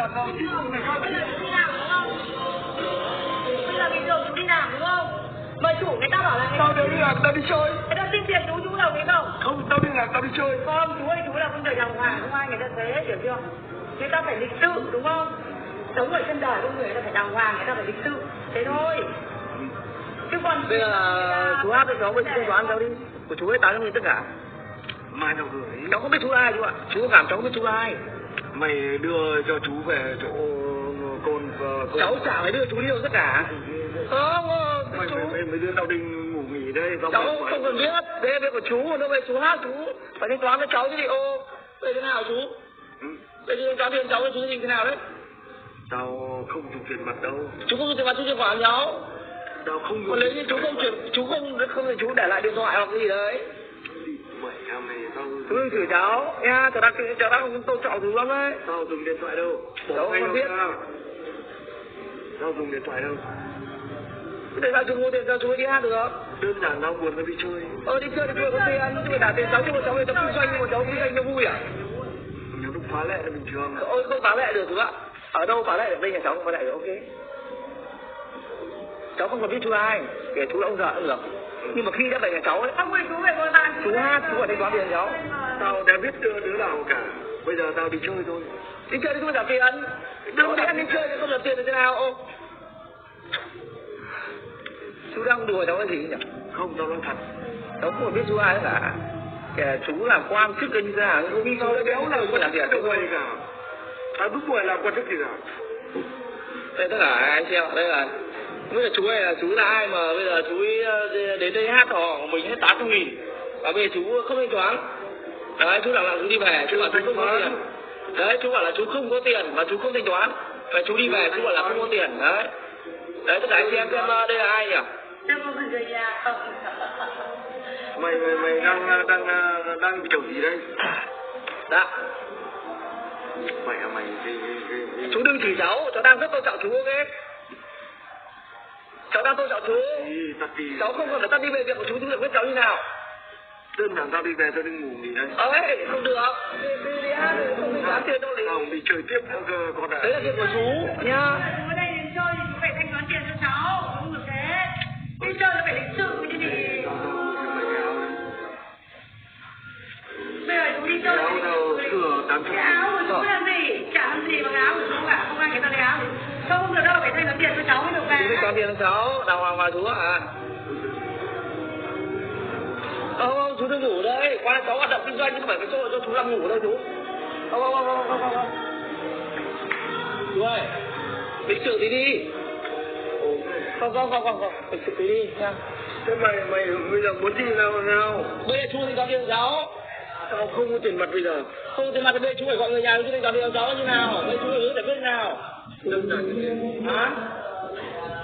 làm không bây giờ chú đi làm đúng không bây giờ bình thường chú đi làm đúng không mà chủ người ta bảo là người tao đâu đi làm tao đi chơi người ta xin tiền chú chú đồng ý không không tao đi làm tao đi chơi không chú ơi chú là con người làm hòa, không ai người ta thế hiểu chưa người ta phải lịch sự đúng không sống ở trên đời con người ta phải đàng hoàng người ta phải lịch sự thế thôi chứ còn bây giờ chú hát cho cháu với chú thanh cháu đi của chú ấy tám trăm nghìn tất cả mai tao gửi cháu không biết chú ai chú ạ chú cảm cháu không biết chú ai mày đưa cho chú về chỗ côn và côn. cháu chả phải đưa chú đi đâu tất cả. Không ờ, mày, chú. mày, mày, mày đưa tao đi ngủ nghỉ đây tao cháu mày- không cần biết đây việc của chú đâu về chú hát chú. Phải thanh toán với cháu chứ đi ô đây thế nào chú? Ừ, chú thanh toán tiền cháu với chú thì thế nào đấy? Tao không dùng tiền mặt đâu. Chú không dùng tiền mặt chú chuyển khoản cho cháu. Tao không còn nếu như chú không chuyển chú không không thì chú để lại điện thoại hoặc gì đấy. Mày em này tao chú đừng chửi cháu nha cháu đang cháu đang không tôn trọng chú lắm đấy tao dùng điện thoại đâu? Cháu không biết. ra. tao dùng điện thoại đâu? Để sao chú mua tiền cho chú ấy đi hát được đơn giản tao buồn tao đi chơi. Ờ đi chơi thì chơi có tiền chứ phải trả tiền cháu chứ mà cháu về cháu kinh doanh nhưng mà cháu kinh doanh cho vui à? Nếu lúc phá lệ là bình thường. Ôi không phá lệ được chú ạ? Ở đâu phá lệ được? Đây nhà cháu không phá lệ được ok. Cháu không cần biết chú ai. Kể chú ông già cũng được nhưng mà khi đã về nhà cháu ấy không ơi chú về bàn chú hát chú phải thanh toán tiền cháu tao đã biết đưa đứa nào cả. Bây giờ tao đi chơi thôi. Đi chơi thì chú phải trả tiền. Đừng đi ăn đi chơi thì không trả tiền thì thế nào? Ô chú đang đùa cháu cái gì nhỉ? Không tao nói thật. Cháu không biết chú ai cả. Kể chú làm quan chức như thế nào nhưng tao đã béo là không chức tiền. Đâu vậy cả. Tao lúc buổi làm quan chức gì cả đây tất cả anh xem đây là bây giờ chú này là chú là ai mà bây giờ chú ờ, đến đây hát của mình hết tám trăm nghìn. Và bây giờ chú không thanh toán đấy chú bảo là chú đi về chú bảo chú không có tiền. Đấy chú bảo là chú không có tiền và chú không thanh toán. Và chú đi về chú bảo là không có tiền. Đấy. Đấy tất cả anh xem xem ờ, đây là ai nhỉ? Mày mày mày đang đang đang kiểu gì đây? Dạ. Mày mày cái, cái, cái, chú đừng chỉ cháu cháu đang rất tôn trọng chú ok? Cháu đang tôn trọng chú. Cháu không cần phải tắt đi về việc của chú chú được biết cháu như nào đơn giản tao đi về tao đi ngủ nghỉ đây ấy không được đi, đi, đi hát không toán tiền đâu thì không đi chơi tiếp nữa cơ con ạ đấy là việc của chú nha ở đây đến chơi thì chú phải thanh toán tiền cho cháu, không được thế. Đi chơi là phải lịch sự chứ gì. Bây giờ chú đi chơi áo đâu tám trăm cái áo của chú làm gì? Chả làm gì bằng áo của chú cả, không ai người ta lấy áo. Không được đâu, phải thanh toán tiền cho cháu mới được chú thanh về. toán tiền cho cháu đàng hoàng mà chú ạ không không chú đừng ngủ đây. Qua cháu hoạt động kinh doanh chứ không phải cái chỗ cho chú làm ngủ đâu chú. Không không không không không không. Chú ơi lịch sự tí đi. Không không không không không. Lịch sự tí đi nha. Thế mày mày bây giờ muốn gì nào nào? Bây giờ chú thanh toán tiền cháu. Tao không có tiền mặt bây giờ. Không tiền mặt thì bây giờ chú phải gọi người nhà chú thanh toán tiền cháu như nào. Bây giờ chú phải giải quyết nào. Hả?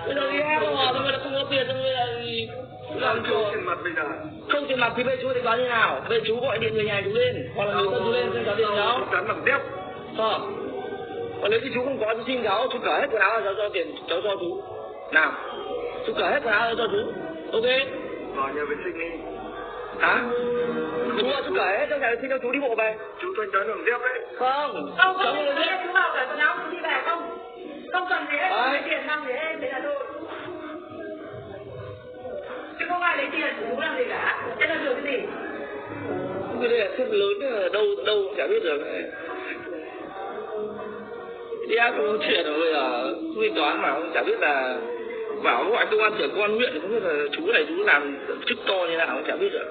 Bây giờ đi không mà bây giờ không có tiền thì bây giờ thì làm không có tiền mặt bây giờ không tiền mặt thì bây giờ chú thanh toán như nào? Bây giờ chú gọi điện người nhà chú lên hoặc là người thân chú lên thanh toán tiền cho cháu chắn bằng đép không. Còn nếu như chú không có chú xin cháu chú cởi hết quần áo cháu cho tiền cháu cho chú. Nào. Chú cởi hết quần áo ra cho chú. Ok? Vào nhà vệ sinh đi. Hả? Chú ơi chú cởi hết trong nhà xin cho chú đi bộ về. Chú thanh toán bằng đép đấy. Không Không, cháu không, chú đi về cái là lớn ở đâu đâu chả biết được. Đi ác cũng chuyện rồi bây quy toán mà không chả biết là bảo gọi công an trưởng công an huyện không biết là chú này chú làm chức to như nào không chả biết được.